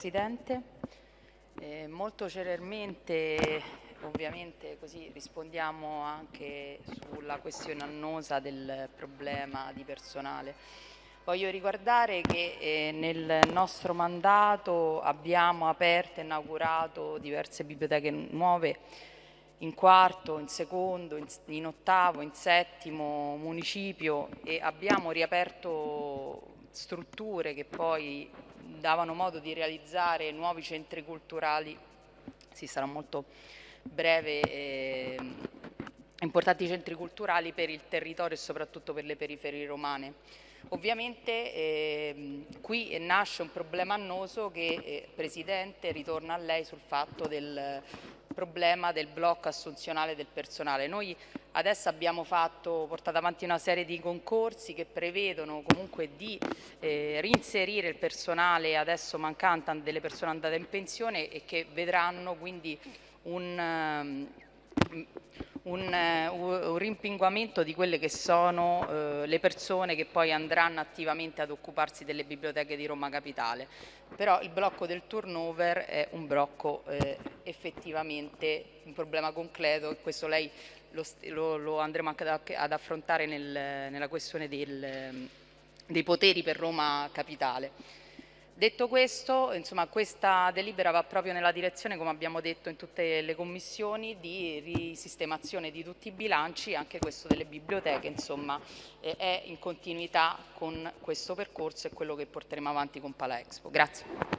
Presidente, eh, molto celermente ovviamente così rispondiamo anche sulla questione annosa del problema di personale. Voglio ricordare che eh, nel nostro mandato abbiamo aperto e inaugurato diverse biblioteche nuove in quarto, in secondo, in, in ottavo, in settimo municipio e abbiamo riaperto strutture che poi davano modo di realizzare nuovi centri culturali, si sarà molto breve, eh, importanti centri culturali per il territorio e soprattutto per le periferie romane. Ovviamente eh, qui nasce un problema annoso che, eh, Presidente, ritorna a lei sul fatto del problema del blocco assunzionale del personale. Noi adesso abbiamo fatto, portato avanti una serie di concorsi che prevedono comunque di eh, reinserire il personale adesso mancante delle persone andate in pensione e che vedranno quindi un... Um, un, eh, un, rimpinguamento di quelle che sono eh, le persone che poi andranno attivamente ad occuparsi delle biblioteche di Roma Capitale. Però il blocco del turnover è un blocco eh, effettivamente un problema concreto e questo lei lo, lo, lo andremo anche ad, affrontare nel, nella questione del, dei poteri per Roma Capitale. Detto questo, insomma, questa delibera va proprio nella direzione, come abbiamo detto in tutte le commissioni, di risistemazione di tutti i bilanci, anche questo delle biblioteche, insomma, è in continuità con questo percorso e quello che porteremo avanti con Pala Expo. Grazie.